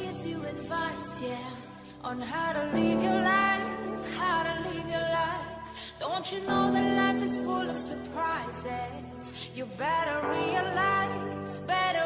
gives you advice, yeah, on how to live your life, how to live your life. Don't you know that life is full of surprises? You better realize, better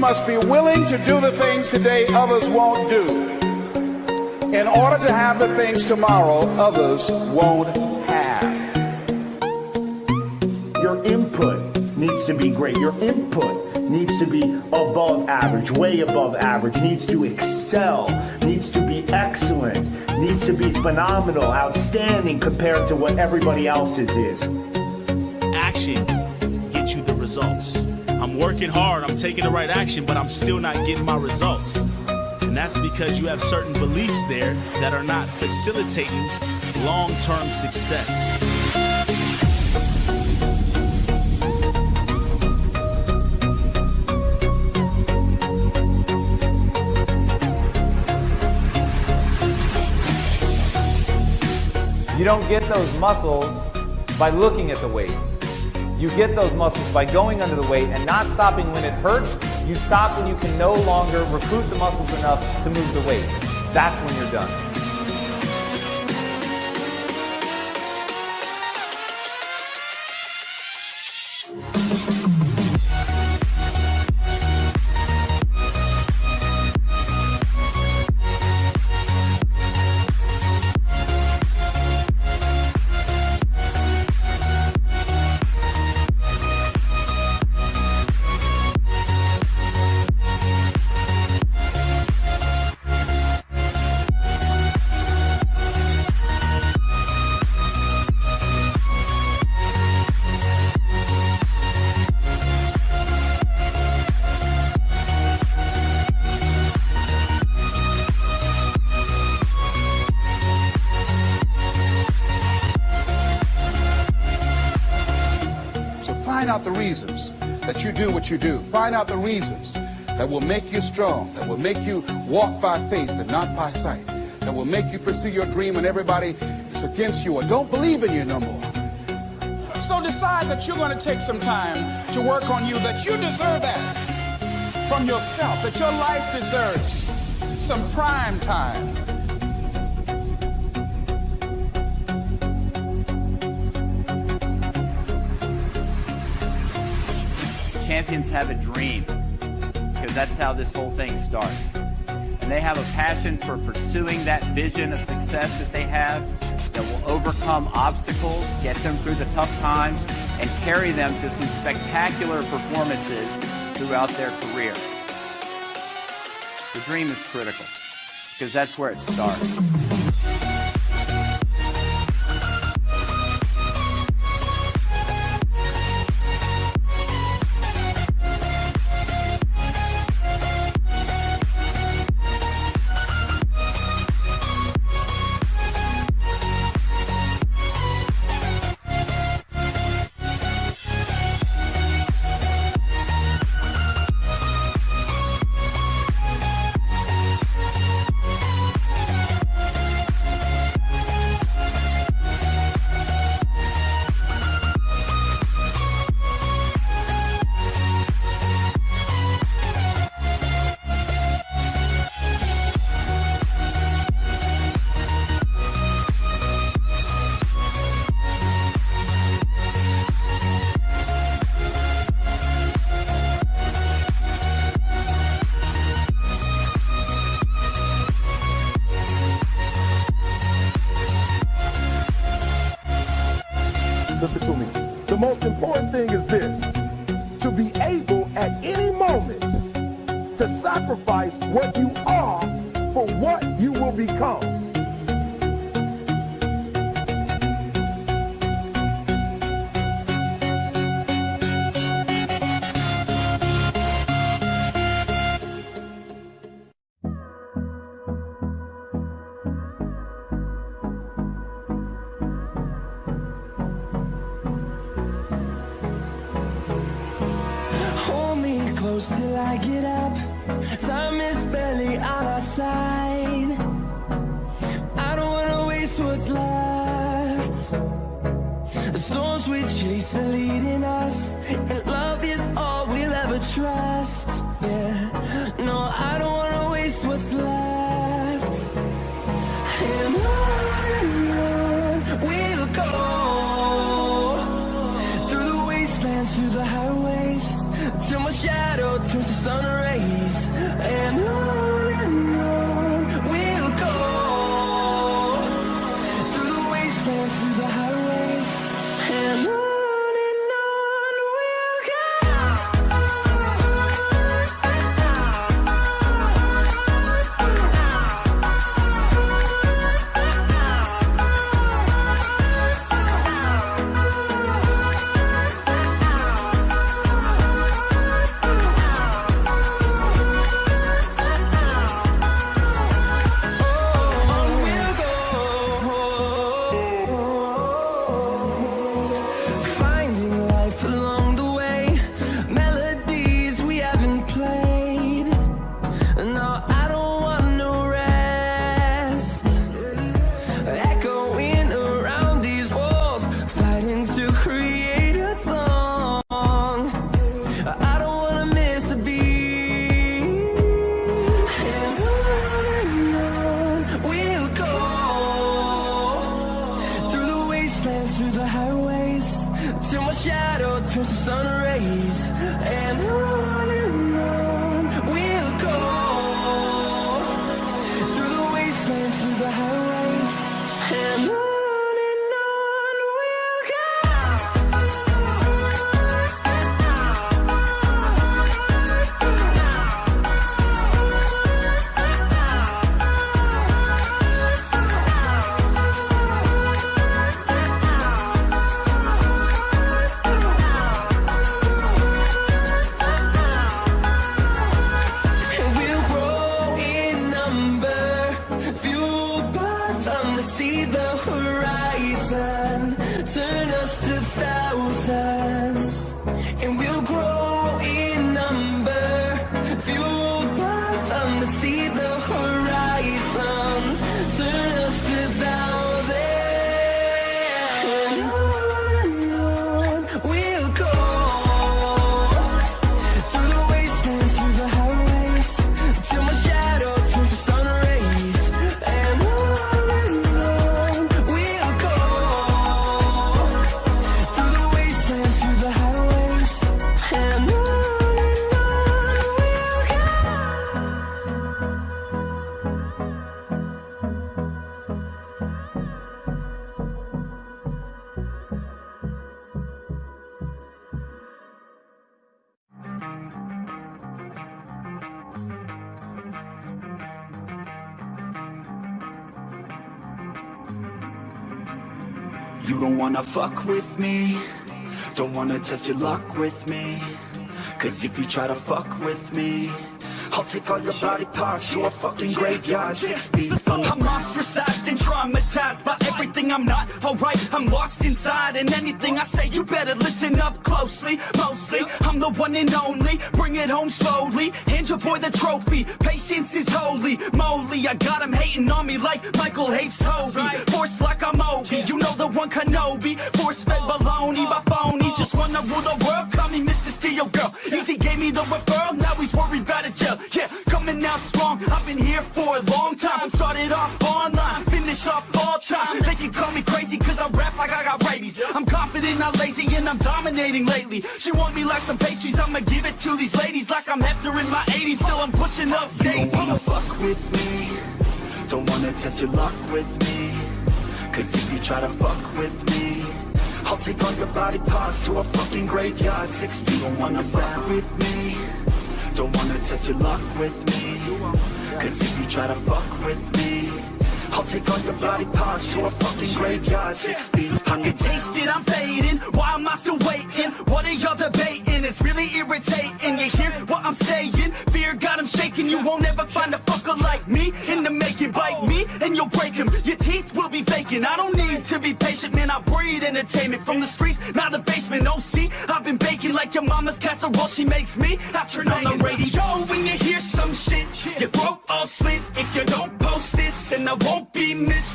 must be willing to do the things today others won't do in order to have the things tomorrow others won't have. Your input needs to be great. Your input needs to be above average, way above average, needs to excel, needs to be excellent, needs to be phenomenal, outstanding compared to what everybody else's is. action gets you the results. I'm working hard, I'm taking the right action, but I'm still not getting my results. And that's because you have certain beliefs there that are not facilitating long term success. You don't get those muscles by looking at the weights. You get those muscles by going under the weight and not stopping when it hurts. You stop when you can no longer recruit the muscles enough to move the weight. That's when you're done. You do. Find out the reasons that will make you strong, that will make you walk by faith and not by sight, that will make you pursue your dream when everybody is against you or don't believe in you no more. So decide that you're going to take some time to work on you, that you deserve that from yourself, that your life deserves some prime time. Champions have a dream because that's how this whole thing starts. And they have a passion for pursuing that vision of success that they have that will overcome obstacles, get them through the tough times, and carry them to some spectacular performances throughout their career. The dream is critical because that's where it starts. Close till I get up. Time is barely on our side. I don't wanna waste what's left. The storms we chase are leading us, You don't wanna fuck with me. Don't wanna test your luck with me. Cause if you try to fuck with me I'll take all your body parts to a fucking graveyard. Six feet I'm ostracized and traumatized by everything I'm not. Alright I'm lost inside and anything I say you better listen up closely Mostly, I'm the one and only. Bring it home slowly, hand your boy the trophy. Patience is holy moly. I got him hating on me like Michael hates Toby. Force like I'm Obi, you know the one Kenobi. Force fed baloney by phonies. Just wanna rule the world, call me Mr. Steel Girl. Easy gave me the referral, now he's worried about a here for a long time. Started off online, finish off all time. They can call me crazy cause I rap like I got rabies. I'm confident, not lazy, and I'm dominating lately. She want me like some pastries, I'ma give it to these ladies Like I'm Hefner in my 80s, still I'm pushing up daisies Don't wanna fuck with me. Don't wanna test your luck with me. Cause if you try to fuck with me I'll take all your body parts to a fucking graveyard. Six feet, don't wanna fuck with me don't wanna test your luck with me. Cause if you try to fuck with me I'll take all your body parts to a fucking graveyard. Six feet. I can taste it, I'm fading. Why am I still waiting? What are y'all debating? It's really irritating. You hear what I'm saying? Fear God, I'm shaking. You won't ever find a fucker like me In the making. Bite me and you'll break him Your teeth will be vacant I don't need to be patient Man, I breed entertainment From the streets, not the basement. Oh, see, I've been baking like your mama's casserole. She makes me after turn on the radio. When you hear some shit Your throat all slit If you don't post this And I won't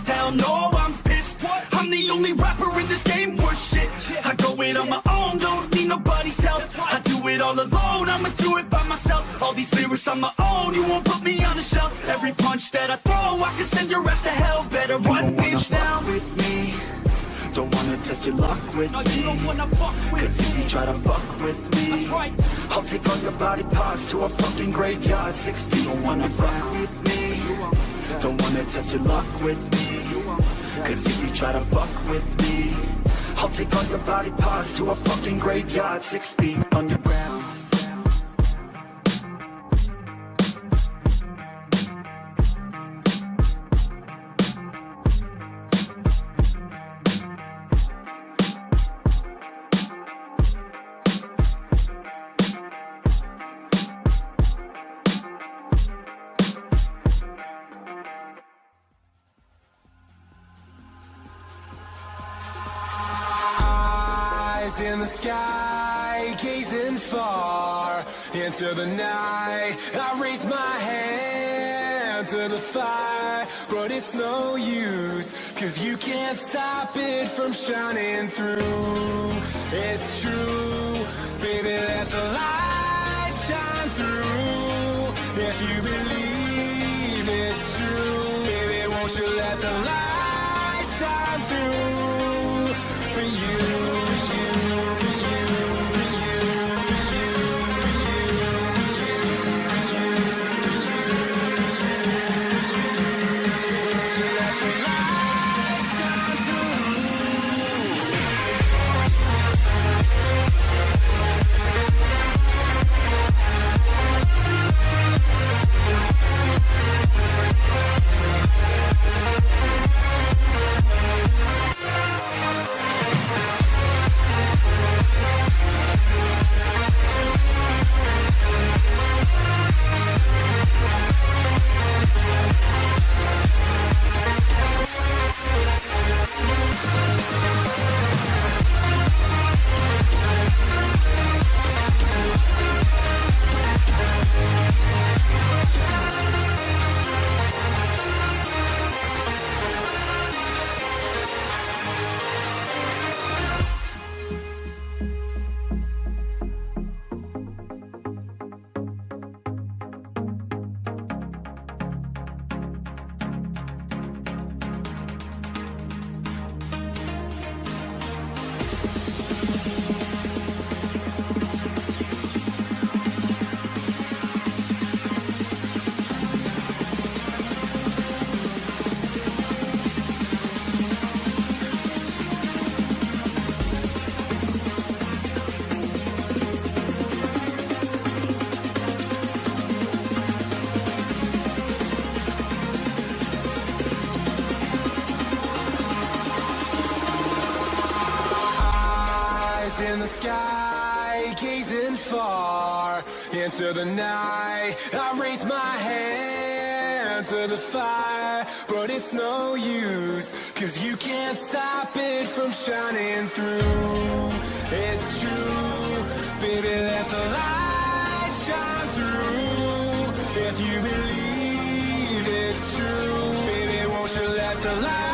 Hell no, I'm pissed. I'm the only rapper in this game. Worth shit. I go it on my own, don't need nobody's help. I do it all alone, I'ma do it by myself. All these lyrics on my own, you won't put me on the shelf. Every punch that I throw, I can send your ass to hell. Better run, bitch, down with me. Don't wanna test your luck with no, me. Cause if you try to fuck with me right. I'll take all your body parts to a fucking graveyard. Six feet, don't wanna fuck with me. Don't wanna test your luck with me Cause if you try to fuck with me I'll take all your body parts to a fucking graveyard Six feet underground in the sky, gazing far into the night. I raise my hand to the fire, but it's no use, cause you can't stop it from shining through. It's true, baby, let the light shine through. If you believe it's true, baby, won't you let the light shine through Eyes in the sky, gazing far into the night. I raise my hand to the fire, but it's no use, cause you can't stop it from shining through. It's true, baby, let the light shine through. If you believe it's true, baby, won't you let the light